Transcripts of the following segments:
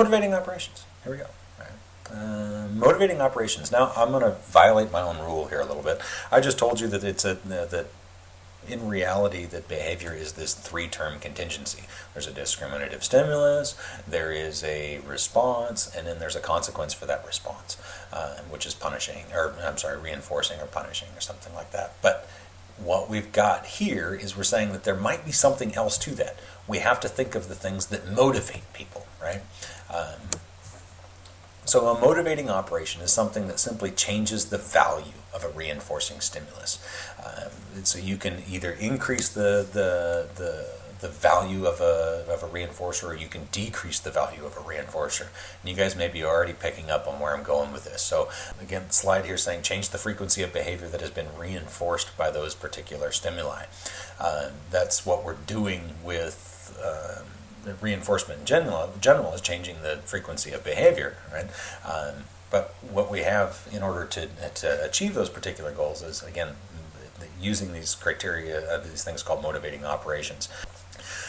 motivating operations. Here we go. Uh, motivating operations. Now I'm going to violate my own rule here a little bit. I just told you that it's a that in reality that behavior is this three-term contingency. There's a discriminative stimulus, there is a response, and then there's a consequence for that response, uh, which is punishing, or I'm sorry, reinforcing or punishing or something like that. But what we've got here is we're saying that there might be something else to that. We have to think of the things that motivate people, right? Um, so a motivating operation is something that simply changes the value of a reinforcing stimulus. Um, so you can either increase the, the, the, the value of a, of a reinforcer or you can decrease the value of a reinforcer. And you guys may be already picking up on where I'm going with this. So again, slide here saying change the frequency of behavior that has been reinforced by those particular stimuli. Um, that's what we're doing with um, reinforcement in general, general is changing the frequency of behavior, right? Um, but what we have in order to, to achieve those particular goals is, again, using these criteria, uh, these things called motivating operations.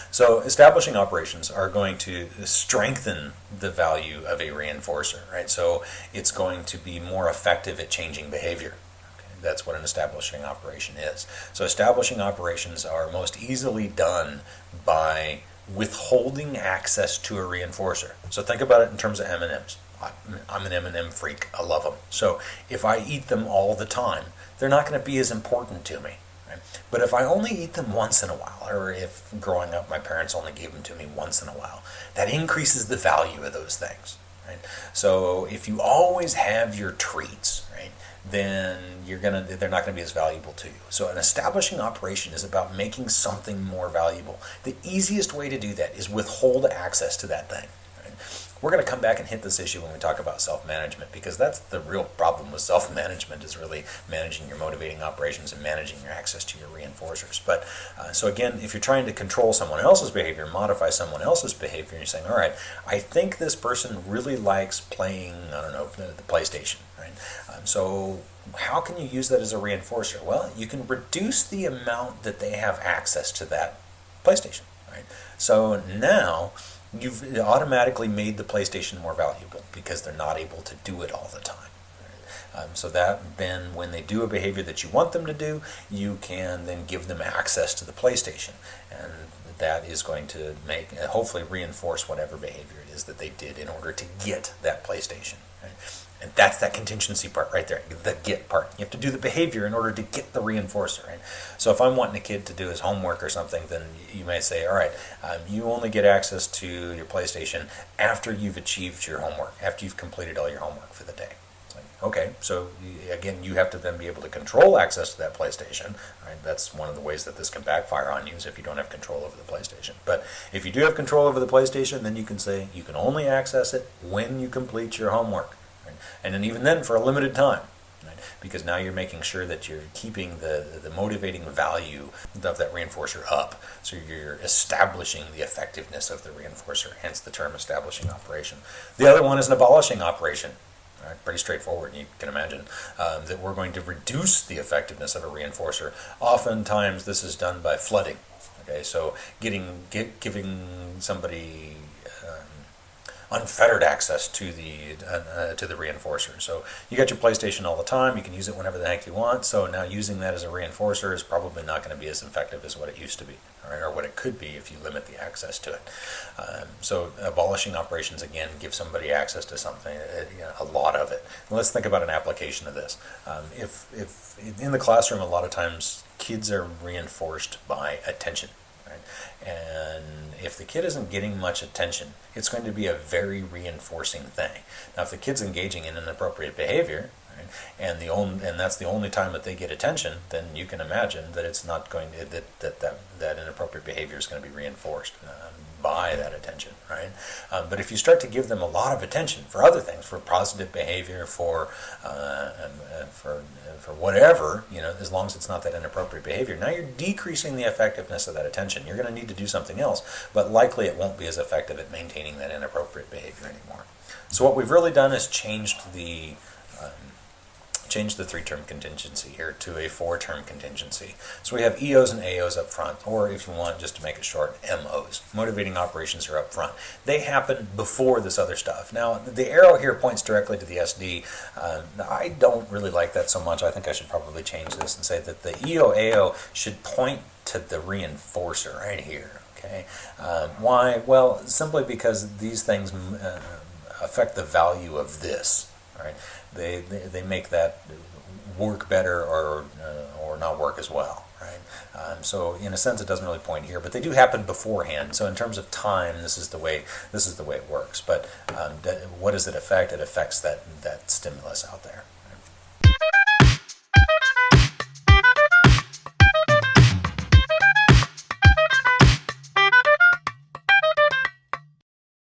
So establishing operations are going to strengthen the value of a reinforcer, right? So it's going to be more effective at changing behavior. That's what an establishing operation is. So establishing operations are most easily done by withholding access to a reinforcer. So think about it in terms of M&Ms. I'm an M&M freak. I love them. So if I eat them all the time, they're not going to be as important to me. But if I only eat them once in a while, or if growing up my parents only gave them to me once in a while, that increases the value of those things. Right? So if you always have your treats, right, then you're gonna they're not to be as valuable to you. So an establishing operation is about making something more valuable. The easiest way to do that is withhold access to that thing. We're going to come back and hit this issue when we talk about self-management because that's the real problem with self-management is really managing your motivating operations and managing your access to your reinforcers. But uh, so again, if you're trying to control someone else's behavior, modify someone else's behavior, you're saying, all right, I think this person really likes playing, I don't know, the, the PlayStation, right? Um, so how can you use that as a reinforcer? Well, you can reduce the amount that they have access to that PlayStation, right? So now you've automatically made the PlayStation more valuable because they're not able to do it all the time. Um, so that then when they do a behavior that you want them to do, you can then give them access to the PlayStation. And that is going to make, hopefully reinforce whatever behavior it is that they did in order to get that PlayStation. That's that contingency part right there, the get part. You have to do the behavior in order to get the reinforcer. Right? So if I'm wanting a kid to do his homework or something, then you may say, all right, um, you only get access to your PlayStation after you've achieved your homework, after you've completed all your homework for the day. okay, so again, you have to then be able to control access to that PlayStation. Right? That's one of the ways that this can backfire on you is if you don't have control over the PlayStation. But if you do have control over the PlayStation, then you can say you can only access it when you complete your homework and then even then for a limited time. Right? Because now you're making sure that you're keeping the, the motivating value of that reinforcer up. So you're establishing the effectiveness of the reinforcer, hence the term establishing operation. The other one is an abolishing operation. Right, pretty straightforward, you can imagine um, that we're going to reduce the effectiveness of a reinforcer. Oftentimes, this is done by flooding. Okay, so getting get, giving somebody unfettered access to the uh, uh, to the reinforcer. So you got your PlayStation all the time. You can use it whenever the heck you want. So now using that as a reinforcer is probably not going to be as effective as what it used to be, right? or what it could be if you limit the access to it. Um, so abolishing operations again gives somebody access to something, uh, you know, a lot of it. And let's think about an application of this. Um, if if in the classroom, a lot of times kids are reinforced by attention and if the kid isn't getting much attention, it's going to be a very reinforcing thing. Now, if the kid's engaging in inappropriate behavior, right, and the only, and that's the only time that they get attention, then you can imagine that it's not going to, that, that, that, that inappropriate behavior is going to be reinforced. Um, by that attention, right? Um, but if you start to give them a lot of attention for other things, for positive behavior, for uh, uh, for uh, for whatever, you know, as long as it's not that inappropriate behavior, now you're decreasing the effectiveness of that attention. You're going to need to do something else, but likely it won't be as effective at maintaining that inappropriate behavior anymore. So what we've really done is changed the um, change the three-term contingency here to a four-term contingency. So we have EOs and AOs up front, or if you want, just to make it short, MOs. Motivating operations are up front. They happen before this other stuff. Now, the arrow here points directly to the SD. Uh, I don't really like that so much. I think I should probably change this and say that the EO AO should point to the reinforcer right here. Okay, um, why? Well, simply because these things uh, affect the value of this. Right? They, they they make that work better or uh, or not work as well. Right? Um, so in a sense, it doesn't really point here, but they do happen beforehand. So in terms of time, this is the way this is the way it works. But um, what does it affect? It affects that that stimulus out there.